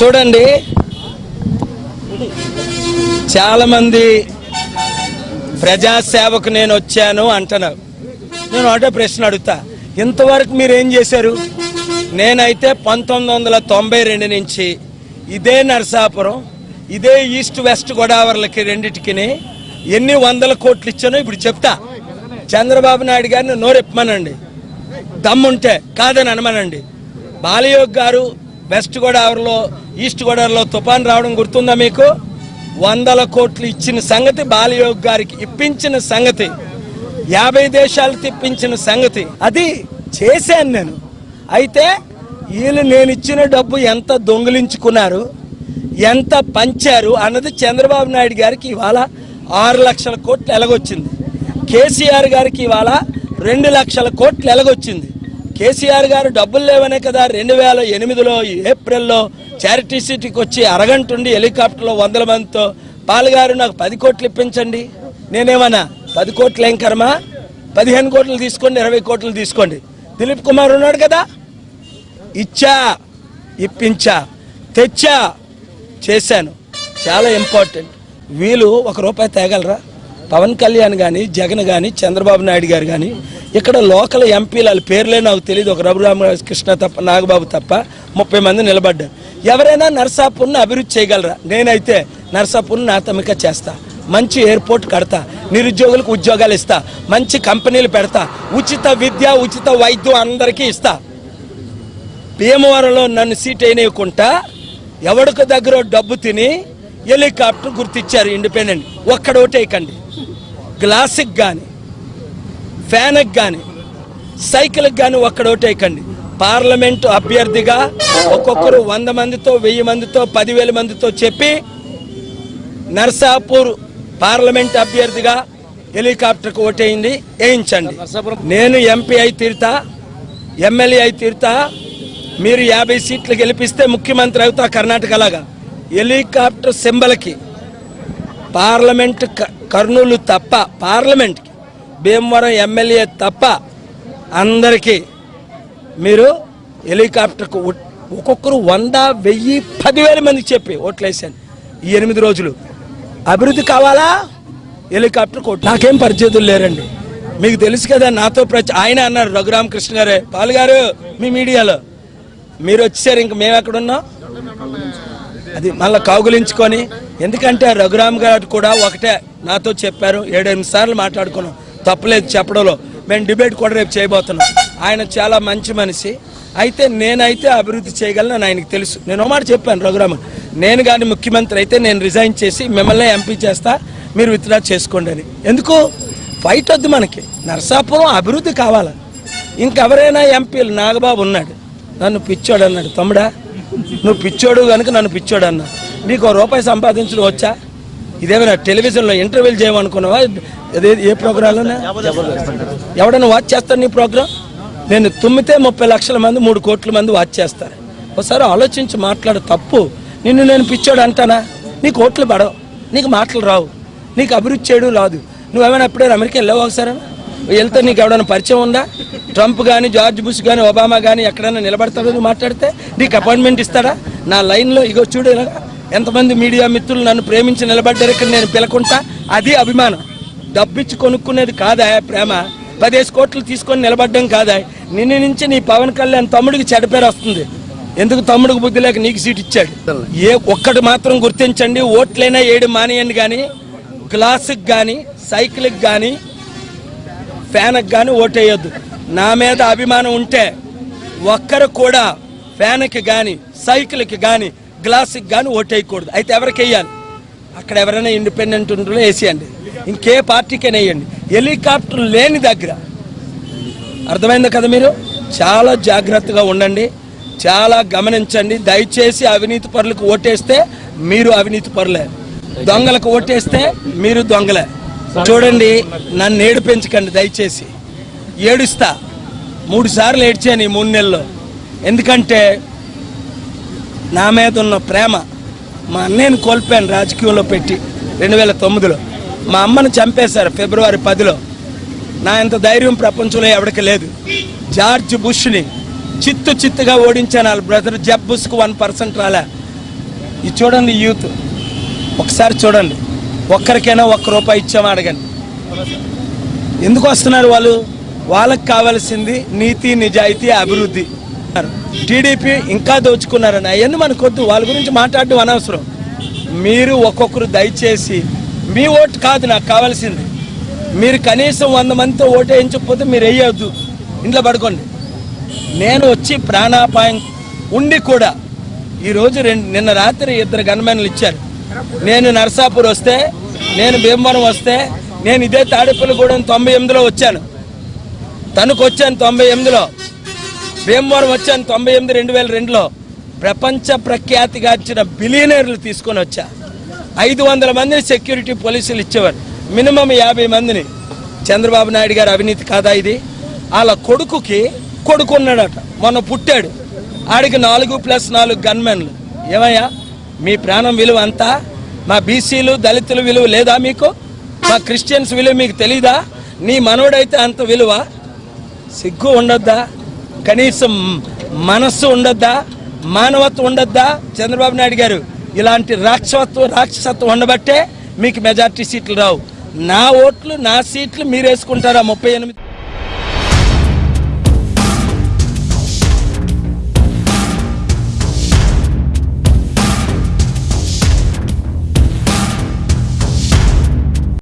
చూడండి. చాలా మంది ప్రజాసేవకు నేను వచ్చాను అంటున్నారు. నేను ఒకటే ప్రశ్న అడుగుతా. ఇంతవరకు మీరు ఏం చేశారు? నేనైతే పంతొమ్మిది వందల తొంభై రెండు నుంచి ఇదే నరసాపురం ఇదే ఈస్ట్ వెస్ట్ గోదావరికి రెండిటికి ఎన్ని వందల కోట్లు ఇచ్చానో ఇప్పుడు చెప్తా. చంద్రబాబు నాయుడు గారిని నోరెప్పమనండి. దమ్ముంటే కాదని అనమనండి. బాలయోగ్ గారు వెస్ట్ గోదావరిలో ఈస్ట్ గోదావరిలో తుఫాన్ రావడం గుర్తుందా మీకు? వందల కోట్లు ఇచ్చిన సంగతి బాలయోగ్ గారికి ఇప్పించిన సంగతి యాభై దేశాలు తిప్పించిన సంగతి అది చేశాను నేను. అయితే వీళ్ళు నేను ఇచ్చిన డబ్బు ఎంత దొంగిలించుకున్నారు ఎంత పంచారు అన్నది చంద్రబాబు నాయుడు గారికి ఇవాళ ఆరు లక్షల కోట్లు ఎలగొచ్చింది. కేసీఆర్ గారికి ఇవాళ రెండు లక్షల కోట్లు ఎలగొచ్చింది. కేసీఆర్ గారు డబ్బులు లేవనే కదా రెండు వేల ఎనిమిదిలో ఏప్రిల్లో చారిటీ సిటీకి వచ్చి అరగంట ఉండి హెలికాప్టర్లో వందల మందితో పాలుగారు నాకు పది కోట్లు ఇప్పించండి. నేనేమన్నా పది కోట్లు ఏం కర్మ? పదిహేను కోట్లు తీసుకోండి ఇరవై కోట్లు తీసుకోండి. దిలీప్ కుమార్ ఉన్నాడు కదా? ఇచ్చా ఇప్పించా తెచ్చా చేశాను. చాలా ఇంపార్టెంట్. వీళ్ళు ఒక రూపాయి తేగలరా? పవన్ కళ్యాణ్ కానీ జగన్ కానీ చంద్రబాబు నాయుడు గారు కానీ ఇక్కడ లోకల్ ఎంపీలు వాళ్ళ పేర్లే నాకు తెలియదు ఒక రఘురామకృష్ణ తప్ప నాగబాబు తప్ప ముప్పై మంది నిలబడ్డారు. ఎవరైనా నర్సాపూర్ని అభివృద్ధి చేయగలరా? నేనైతే నర్సాపూర్ని నాతమిక చేస్తా. మంచి ఎయిర్పోర్ట్ కడతా. నిరుద్యోగులకు ఉద్యోగాలు ఇస్తా. మంచి కంపెనీలు పెడతా. ఉచిత విద్య ఉచిత వైద్యం అందరికీ ఇస్తా. భీమవరంలో నన్ను సీట్ వేయకుండా ఎవడికి దగ్గర డబ్బు తిని హెలికాప్టర్ గుర్తిచ్చారు ఇండిపెండెంట్. ఒక్కడ ఓటేయకండి గ్లాసుకి కానీ ఫ్యాన్కి కానీ సైకిల్కి కానీ ఒక్కడ ఓటేయకండి పార్లమెంటు అభ్యర్థిగా ఒక్కొక్కరు వంద మందితో వెయ్యి మందితో పదివేల మందితో చెప్పి నర్సాపూర్ పార్లమెంట్ అభ్యర్థిగా హెలికాప్టర్కి ఓటేయింది వేయించండి. నేను ఎంపీ అయి తీరుతా ఎమ్మెల్యే అయి తీరుతా మీరు యాభై సీట్లు గెలిపిస్తే ముఖ్యమంత్రి అవుతా కర్ణాటక లాగా హెలికాప్టర్ సింబల్కి పార్లమెంట్ క- కర్నూలు తప్ప పార్లమెంట్కి భీమవరం ఎమ్మెల్యే తప్ప అందరికీ మీరు హెలికాప్టర్కు ఒక్కొక్కరు వంద వెయ్యి పదివేల మందికి చెప్పి ఓట్లేసాను ఈ ఎనిమిది రోజులు. అభివృద్ధి కావాలా? హెలికాప్టర్ కోట్ నాకేం పరిచయతులు లేరండి. మీకు తెలుసు కదా నాతో ప్రచ ఆయన అన్నారు రఘురామకృష్ణ గారే. పాల్ గారు మీ మీడియాలో. మీరు వచ్చారు ఇంక మేము ఎక్కడున్నాం అది మళ్ళీ కౌగులించుకొని ఎందుకంటే రఘురామ్ గారు కూడా ఒకటే నాతో చెప్పారు ఏడెనిమిది సార్లు మాట్లాడుకున్నాం. తప్పలేదు చెప్పడంలో. మేము డిబేట్ కూడా రేపు చేయబోతున్నాం. ఆయన చాలా మంచి మనిషి. అయితే నేనైతే అభివృద్ధి చేయగలను ఆయనకు తెలుసు. నేను మాట చెప్పాను రఘురామ్ నేను కానీ ముఖ్యమంత్రి అయితే నేను రిజైన్ చేసి మిమ్మల్ని ఎంపీ చేస్తా మీరు విత్డ్రా చేసుకోండి అని. ఎందుకు? ఫైట్ వద్దు మనకి. నరసాపురం అభివృద్ధి కావాలి? ఇంకెవరైనా ఎంపీలు? నాగబాబు ఉన్నాడు. నన్ను పిచ్చోడు అన్నాడు. తమ్ముడా నువ్వు పిచ్చోడు కనుక నన్ను పిచ్చోడు అన్న నీకు రూపాయి సంపాదించడం వచ్చా? ఇదేమైనా టెలివిజన్లో ఇంటర్వ్యూలు చేయమనుకున్నావా? అదే ఏ ప్రోగ్రాంలోనే? ఎవడన్నా వాచ్ చేస్తాడు నీ ప్రోగ్రాం? నేను తుమ్మితే ముప్పై లక్షల మంది మూడు కోట్ల మంది వాచ్ చేస్తారు. ఒకసారి ఆలోచించి మాట్లాడు తప్పు. నిన్ను నేను పిచ్చోడు అంటానా? నీకు ఓట్లు పడవు నీకు మాటలు రావు నీకు అభివృద్ధి చేయడం రాదు. నువ్వేమైనా ఎప్పుడైనా అమెరికా వెళ్ళావు ఒకసారి వెళ్తే నీకు ఎవడైనా పరిచయం ఉందా? ట్రంప్ కానీ జార్జ్ బుష్ కానీ ఒబామా కానీ ఎక్కడైనా నిలబడతాడో నువ్వు మాట్లాడితే నీకు అపాయింట్మెంట్ ఇస్తాడా? నా లైన్లో ఇగో చూడు ఎంతమంది మీడియా మిత్రులు నన్ను ప్రేమించి నిలబడ్డారు ఇక్కడ నేను పిలకుంటా? అది అభిమానం. డబ్బిచ్చి కొనుక్కునేది కాదా ప్రేమ? పదేసి కోట్లు తీసుకొని నిలబడ్డం కాదా? నిన్ను నుంచి నీ పవన్ కళ్యాణ్ తమ్ముడికి చెడపేరు పేరు వస్తుంది. ఎందుకు తమ్ముడికి బుద్ధి లేక నీకు సీట్ ఇచ్చాడు? ఏ ఒక్కటి మాత్రం గుర్తించండి. ఓట్లైనా ఏడు మానేయండి కానీ గ్లాసుకి కానీ సైకిల్కి కానీ ఫ్యాన్కి కానీ ఓటేయొద్దు. నా మీద అభిమానం ఉంటే ఒక్కరు కూడా ఫ్యాన్కి కానీ సైకిల్కి కానీ గ్లాస్కి కానీ ఓటేయకూడదు. అయితే ఎవరికి వేయాలి? అక్కడ ఎవరైనా ఇండిపెండెంట్ ఉంటుందో వేసేయండి. ఇంకే పార్టీకైనా వేయండి హెలికాప్టర్ లేని దగ్గర. అర్థమైంది కదా మీరు? చాలా జాగ్రత్తగా ఉండండి. చాలా గమనించండి. దయచేసి అవినీతి పరులకు ఓటేస్తే మీరు అవినీతి పరులే. దొంగలకు ఓటేస్తే మీరు దొంగలే. చూడండి నన్ను ఏడిపించకండి దయచేసి. ఏడుస్తా. మూడు సార్లు ఏడ్చాను ఈ మూడు నెలల్లో. ఎందుకంటే నా మీద ఉన్న ప్రేమ మా అన్నయ్యని కోల్పోయాను రాజకీయంలో పెట్టి రెండు వేల తొమ్మిదిలో. మా అమ్మను చంపేశారు ఫిబ్రవరి పదిలో. నా ఇంత ధైర్యం ప్రపంచంలో ఎవరికి లేదు. జార్జ్ బుష్ని చిత్తు చిత్తుగా ఓడించాను. వాళ్ళ బ్రదర్ జబ్ బుష్కు వన్ పర్సెంట్ రాలే. ఇది చూడండి యూత్. ఒకసారి చూడండి. ఒక్కరికైనా ఒక్క రూపాయి ఇచ్చామా అడగండి. ఎందుకు వస్తున్నారు వాళ్ళు? వాళ్ళకి కావాల్సింది నీతి నిజాయితీ అభివృద్ధి. టీడీపీ ఇంకా దోచుకున్నారని. అవన్నీ మనకొద్దు వాళ్ళ గురించి మాట్లాడడం అనవసరం. మీరు ఒక్కొక్కరు దయచేసి మీ ఓటు కాదు నాకు కావాల్సింది. మీరు కనీసం వంద మందితో ఓటు వేయించకపోతే మీరు వేయొద్దు. ఇంట్లో పడుకోండి. నేను వచ్చి ప్రాణాపాయం ఉండి కూడా ఈరోజు రెండు నిన్న రాత్రి ఇద్దరు గన్మెన్లు ఇచ్చారు. నేను నరసాపూర్ వస్తే నేను భీమవరం వస్తే నేను ఇదే తాడేపల్లిగూడెం తొంభై ఎనిమిదిలో వచ్చాను. తణుకు వచ్చాను తొంభై ఎనిమిదిలో. భీమవరం వచ్చాను తొంభై ఎనిమిది రెండు వేల రెండులో. ప్రపంచ ప్రఖ్యాతిగాంచిన బిలియనర్లు తీసుకొని వచ్చా. ఐదు వందల మందిని సెక్యూరిటీ పోలీసులు ఇచ్చేవారు. మినిమం యాభై మందిని. చంద్రబాబు నాయుడు గారు అవినీతి కాదా ఇది? వాళ్ళ కొడుకుకి కొడుకు ఉన్నాడట. మొన్న పుట్టాడు. ఆడికి నాలుగు ప్లస్ నాలుగు గన్మెన్లు. ఏమయ్యా? మీ ప్రాణం విలువ అంతా? మా బీసీలు దళితుల విలువ లేదా మీకు? మా క్రిస్టియన్స్ విలువ మీకు తెలీదా? నీ మనోడైతే అంత విలువ సిగ్గు ఉండొద్దా? కనీసం మనస్సు ఉండొద్దా? మానవత్వం ఉండొద్దా? చంద్రబాబు నాయుడు గారు ఇలాంటి రాక్షసత్వం రాక్షసత్వం ఉండబట్టే మీకు మెజార్టీ సీట్లు రావు. నా ఓట్లు నా సీట్లు మీరు వేసుకుంటారా? ముప్పై ఎనిమిది